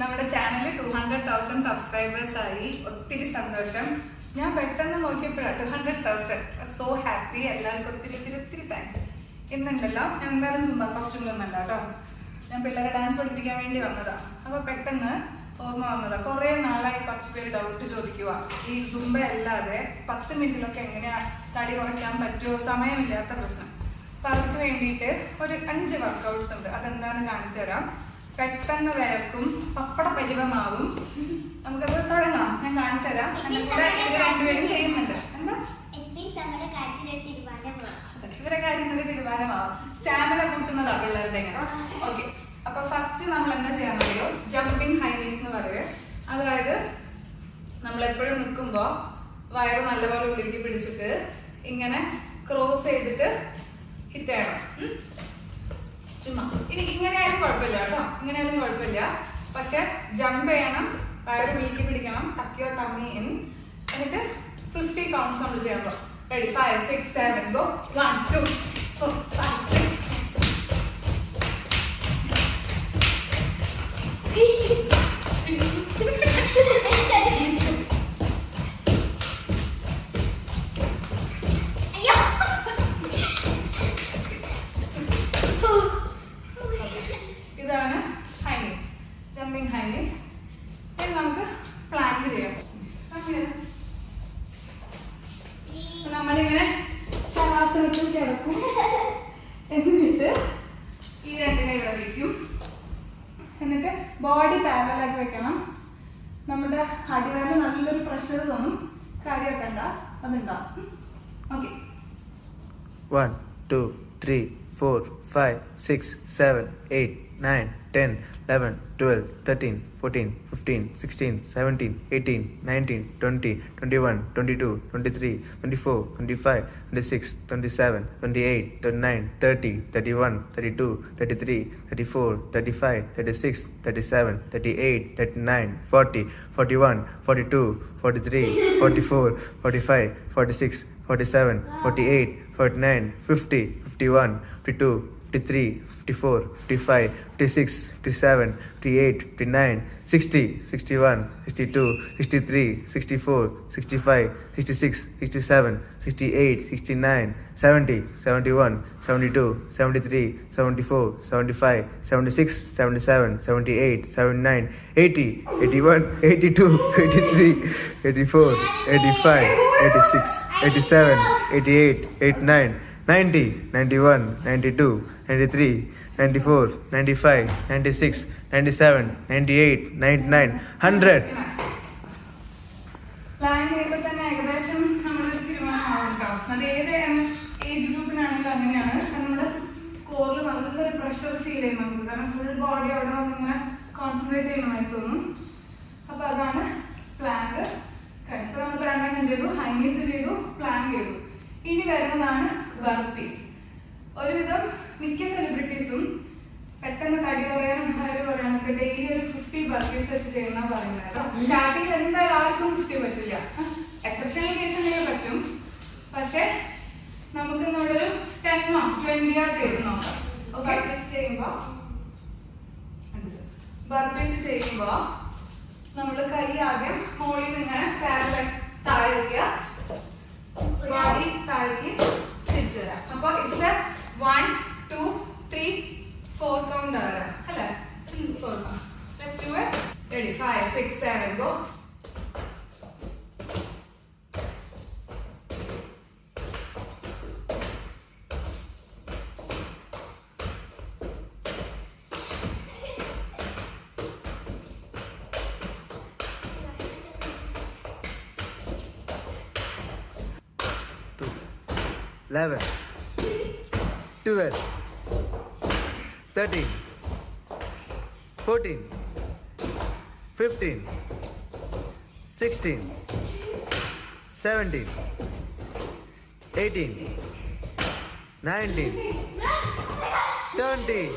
നമ്മുടെ channel two hundred thousand subscribers ആയി. ഒത്തിരി സന്തോഷം. ഞാൻ പെട്ടെന്ന് നോക്കിയപ്പോഴാണ് two hundred thousand so happy എല്ലാവർക്കും ഒത്തിരി ഒത്തിരി ഒത്തിരി താങ്ക്സ് ഇന്നുണ്ടല്ലോ. ഞാൻ എന്തായാലും സുമ്പ കോസ്റ്റ്യൂമിലൊന്നല്ല കേട്ടോ ഞാൻ പിള്ളേരെ ഡാൻസ് പഠിപ്പിക്കാൻ വേണ്ടി വന്നതാ. അപ്പോൾ പെട്ടെന്ന് ഓർമ്മ വന്നതാ. കുറേ നാളായി കുറച്ച് പേര് ഡൗട്ട് ചോദിക്കുക ഈ സുംബ അല്ലാതെ പത്ത് മിനിറ്റിലൊക്കെ എങ്ങനെയാ തടി കുറയ്ക്കാൻ പറ്റുമോ സമയമില്ലാത്ത പ്രശ്നം. അപ്പം അവർക്ക് വേണ്ടിയിട്ട് ഒരു അഞ്ച് വർക്കൗട്ട്സ് ഉണ്ട്. അതെന്താണെന്ന് കാണിച്ചു തരാം. പെട്ടെന്ന് വിരക്കും പപ്പട പരിവമാവും. നമുക്കത് തുടങ്ങാം. ഞാൻ കാണിച്ചു തരാം. രണ്ടുപേരും ചെയ്യുന്നുണ്ട്. എന്താ? ഇവരെ കാര്യങ്ങളിൽ തീരുമാനമാവും സ്റ്റാമിന കൂട്ടുന്നതാ പിള്ളേരുടെ ഇങ്ങനെ. ഓക്കെ. അപ്പൊ ഫസ്റ്റ് നമ്മൾ എന്താ ചെയ്യാൻ ജമ്പിംഗ് ജമ്പിങ് ഹൈനീസ് എന്ന് പറയുക അതായത് നമ്മൾ എപ്പോഴും നിൽക്കുമ്പോ വയറ് നല്ലപോലെ ഉളുക്കി പിടിച്ചിട്ട് ഇങ്ങനെ ക്രോസ് ചെയ്തിട്ട് ഹിറ്റ് ചെയ്യണം? ചുമ്മാ. ഇനി ഇങ്ങനെ ആയാലും കുഴപ്പമില്ല കേട്ടോ. ഇങ്ങനെ ആയാലും കുഴപ്പമില്ല. പക്ഷെ ജമ്പ് ചെയ്യണം വയറ് ഉള്ളിലേക്ക് പിടിക്കണം തക്കിയോ ടമ്മി ഇൻ എന്നിട്ട് ഫിഫ്റ്റി കൗണ്ട്സ് നമ്മൾ ചെയ്യണം ready five six seven go one two six അയ്യോ നമ്മളിങ്ങനെ ശവാസനത്തിൽ കിടക്കും. എന്നിട്ട് ഈ രണ്ടിനെ ഇവിടെ വയ്ക്കും എന്നിട്ട് ബോഡി പാരലാക്കി വെക്കണം. നമ്മുടെ അടിവാരം നല്ലൊരു പ്രഷർ തോന്നും. കാര്യമാക്കണ്ട. അതുണ്ടാവും. ഓക്കെ 4, 5, 6, 7, 8, 9, 10, 11, 12, 13, 14, 15, 16, 17, 18, 19, 20, 21, 22, 23, 24, 25, 26, 27, 28, 29, 30, 31, 32, 33, 34, 35, 36, 37, 38, 39, 40, 41, 42, 43, 44, 45, 46, 47, 48, 49, 50, 51, 52, 53, 54, 55, 56, 57, 58, 59, 60, 61, 62, 63, 64, 65, 66, 67, 68, 69, 70, 71, 72, 73, 74, 75, 76, 77, 78, 79, 80, 81, 82, 83, 84, 85, 86, 87, 88, 89, 90, 91, 92, 93, 94, 95, 96, 97, 98, 99, 100. പ്ലാൻ ചെയ്യുമ്പോൾ തന്നെ ഏകദേശം നമ്മളൊരു തീരുമാനമാവും കേട്ടോ അത് ഏത് ഏജ് ഗ്രൂപ്പിനാണെങ്കിലും അങ്ങനെയാണ്. നമ്മുടെ കോറിൽ നല്ലൊരു പ്രഷർ ഫീൽ ചെയ്യും നമുക്ക് ഫുൾ ബോഡി അവിടെ വന്ന് ഇങ്ങനെ കോൺസെൻട്രേറ്റ് ചെയ്യണമായി തോന്നും. അപ്പൊ അതാണ് പ്ലാങ്ക് ഇപ്പൊ നമ്മൾ രണ്ടെണ്ണം ചെയ്തു? ഹൈനീസ് ചെയ്തു പ്ലാങ്ക് ചെയ്തു. ഇനി വരുന്നതാണ് ബർപ്പീസ് ഒരുവിധം മിക്ക സെലിബ്രിറ്റീസും പെട്ടെന്ന് തടി കുറയാനും ഹയർ കുറയാനൊക്കെ ഡെയിലി ഒരു ഫിഫ്റ്റി ബർപ്പീസ് വെച്ച് ചെയ്യുന്ന പറയുന്നത് കേട്ടോ. സ്റ്റാർട്ടിങ്ങിൽ എന്തായാലും ആർക്കും ഫിഫ്റ്റി പറ്റില്ല എക്സെപ്ഷണൽ കേസ് ഉണ്ടെങ്കിൽ പറ്റും. പക്ഷെ നമുക്ക് നമ്മുടെ ഒരു ടെന്നോ ട്വന്റിയോ ചെയ്ത് നോക്കാം. ഓക്കെ ചെയ്യുമ്പോ? ബർപ്പീസ് ചെയ്യുമ്പോ നമ്മൾ കൈ ആദ്യം മോളിൽ നിന്ന് ഇങ്ങനെ താഴേക്ക് തിരിച്ചു വരാം അപ്പൊ it's one two three four count വരാം അല്ലേ? Four count let's do it ready five six go eleven, 12 13 14 15 16 17 18 19 20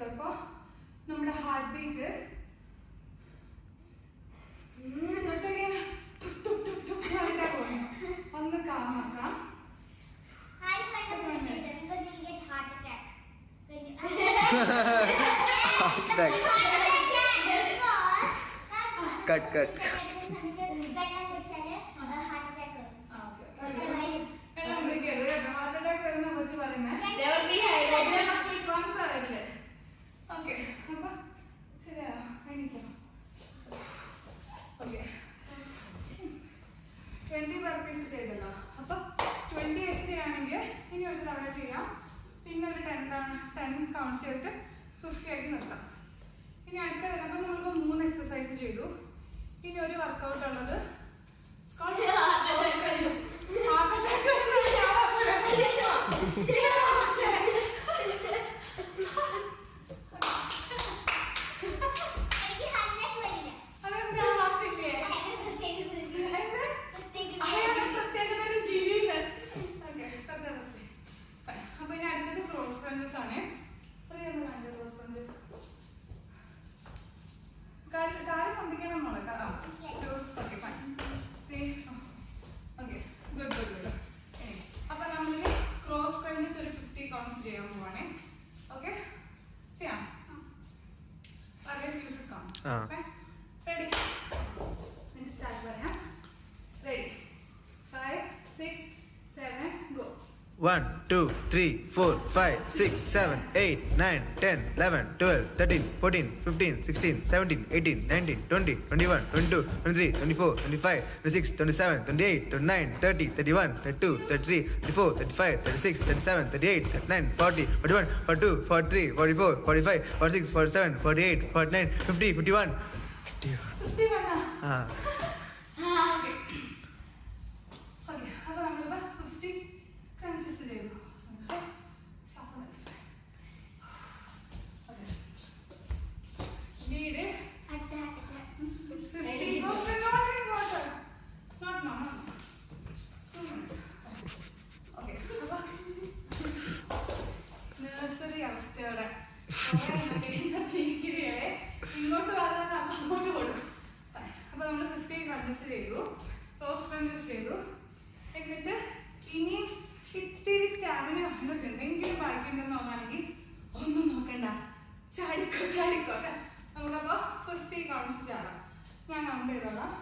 വെള്ളം നമ്മുടെ ഹാർട്ട് ബീറ്റ് ഒന്ന് കാമാക്കാം കുടിക്കരുത് കേട്ടോ. ഹാർട്ട് അറ്റാക്ക് വരുന്ന കൊച്ചു പറയുന്നത് ഓക്കെ. അപ്പം ശരിയാ എണീക്കണം ഓക്കെ. ട്വന്റി പ്രാക്ടീസ് ചെയ്തല്ലോ. അപ്പം ട്വന്റി എസ് ചെയ്യുകയാണെങ്കിൽ ഇനി ഒരു തവണ ചെയ്യാം. പിന്നെ ഒരു ടെൻ ടെൻ കൗണ്ട് ചെയ്തിട്ട് ഫിഫ്റ്റി ആക്കി നിർത്താം. ഇനി അടുത്ത വരുമ്പോൾ നമ്മളിപ്പോൾ മൂന്ന് എക്സസൈസ് ചെയ്തു. ഇനി ഒരു വർക്കൗട്ട് ഉള്ളത് എനിക്ക് 1, 2, 3, 4, 5, 6, 7, 8, 9, 10, 11, 12, 13, 14, 15, 16, 17, 18, 19, 20, 21, 22, 23, 24, 25, 26, 27, 28, 29, 30, 31, 32, 33, 34, 35, 36, 37, 38, 39, 40, 41, 42, 43, 44, 45, 46, 47, 48, 49, 50, 51. 51. Ah. Lead. അടുത്ത heart attack. 50. Okay, not drink water. Not now, now. Two minutes. Okay, അപ്പൊ അവസ്ഥയോടെ ഇങ്ങോട്ട് വരാൻ അപ്പൊ അങ്ങോട്ട് കൊടുക്കും അപ്പൊ നമ്മൾ ഫിഫ്റ്റി ക്രഞ്ചസ് ചെയ്തു റോസ് ക്രഞ്ചസ് ചെയ്തു എന്നിട്ട് ഇനിയും ഇത്തിരി സ്റ്റാമിന എന്തെങ്കിലും ബാക്കിയുണ്ടെന്ന് തോന്നുകയാണെങ്കിൽ ഒന്നും നോക്കണ്ട ചാടിക്കോ ചാടിക്കോ അല്ലേ നമുക്കപ്പോ ഫിഫ്റ്റി കൗണ്ട്സ് ചാടാം ഞാൻ കൗണ്ട് ചെയ്തോളാം.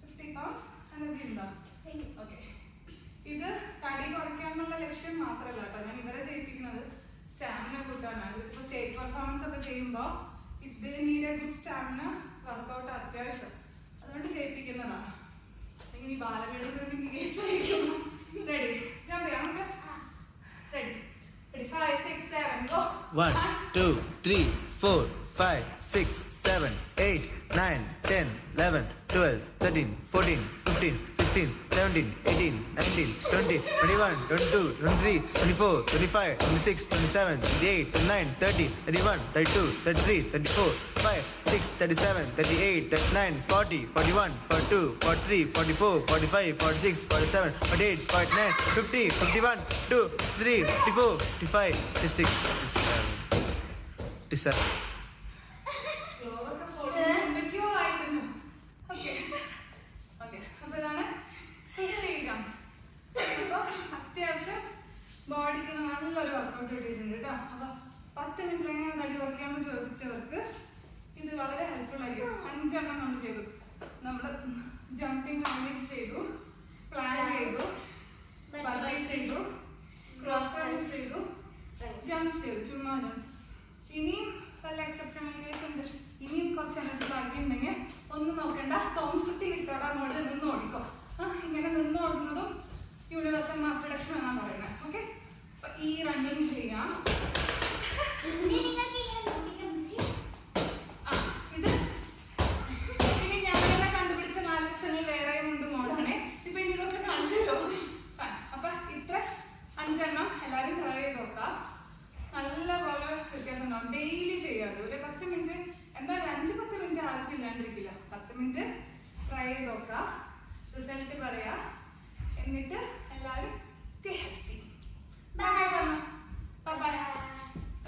ഫിഫ്റ്റി കൗണ്ട്സ് എനർജി ഉണ്ടോ? ഓക്കെ ഇത് തടി കുറയ്ക്കാനുള്ള ലക്ഷ്യം മാത്രമല്ല കേട്ടോ. ഞാൻ ഇവരെ ചെയ്യിപ്പിക്കുന്നത് സ്റ്റാമിന കൂട്ടാനാണ്. ഇപ്പൊ സ്റ്റേജ് പെർഫോമൻസ് ഒക്കെ ചെയ്യുമ്പോൾ ഇത് need a good stamina workout അത്യാവശ്യം. അതുകൊണ്ട് ചെയ്യിപ്പിക്കുന്നതാണ് ഇനി ബാലപീഠത്തിന് case ready One, two, three, four, five, six, 7, 8, 9, 10, 11, 12, 13, 14, 15, 16, 17, 18, 19, 20, 21, 22, 23, 24, 25, 26, 27, 28, 29, 30, 31, 32, 33, 34, 5, 6, 37, 38, 39, 40, 41, 42, 43, 44, 45, 46, 47, 48, 49, 50, 51, 2, 3, 54, 55, 56, 57, 57. മിനിറ്റിൽ എങ്ങനെ തടി ചോദിച്ചവർക്ക് ഇത് വളരെ ഹെൽപ്ഫുൾ ആയിരിക്കും അഞ്ചെണ്ണം നമ്മൾ ചെയ്തു. നമ്മൾ റാലീസ് ചെയ്തു. പ്ലാൻ ചെയ്തു ബർഗൈസ് ചെയ്തു ക്രോസ് റൺസ് ചെയ്തു ജംപ്സ് ചെയ്തു ചുമ്മാ ജംപ്സ് ഇനിയും വല്ല എക്സെപ്ഷൻ കേസ് ഉണ്ട് ഇനിയും കുറച്ച് എനർജി ബാക്കി ഉണ്ടെങ്കിൽ ഒന്നും നോക്കണ്ട തോംസുട്ടി കിട്ടോടെ അങ്ങോട്ട് നിന്ന് ഓടിക്കോ ആ ഇങ്ങനെ നിന്ന് ഓടുന്നതും യൂണിവേഴ്സൽ മാസ് റിഡക്ഷൻ എന്നാണ് പറയുന്നത് ഓക്കെ അപ്പൊ ഈ റണ്ണിങ് ചെയ്യാം ഇനി നിങ്ങൾക്ക് ഇങ്ങനെ നോക്കിക്കാൻ പറ്റി ആ, ഇത് ഇനി ഞാൻ തന്നെ കണ്ടുപിടിച്ച നാല് ദിവസങ്ങൾ വേറെയും ഉണ്ട് മോഡാണ് ഇപ്പൊ ഇനി ഇതൊക്കെ കാണിച്ചു തരുമോ Fine. അപ്പൊ ഇത്ര അഞ്ചെണ്ണം എല്ലാരും ട്രൈ ചെയ്ത് നോക്കാം നല്ല പോലെ വ്യത്യാസം ഉണ്ടാവും ഡെയിലി ചെയ്യാതെ ഒരു പത്ത് മിനിറ്റ് എന്തായാലും അഞ്ച് പത്ത് മിനിറ്റ് ആർക്കും ഇല്ലാണ്ടിരിക്കില്ല പത്ത് മിനിറ്റ് ട്രൈ ചെയ്ത് നോക്കാം റിസൾട്ട് പറയാ എന്നിട്ട് എല്ലാവരും സ്റ്റേ ഹെൽത്തി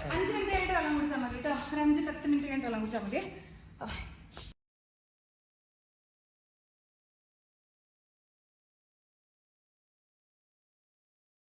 അഞ്ച് മിനിറ്റ് കഴിഞ്ഞിട്ട് വെള്ളം കുടിച്ചാൽ മതി കേട്ടോ. ഒരു അഞ്ച് പത്ത് മിനിറ്റ് കഴിഞ്ഞിട്ട് വെള്ളം കുടിച്ചാൽ മതി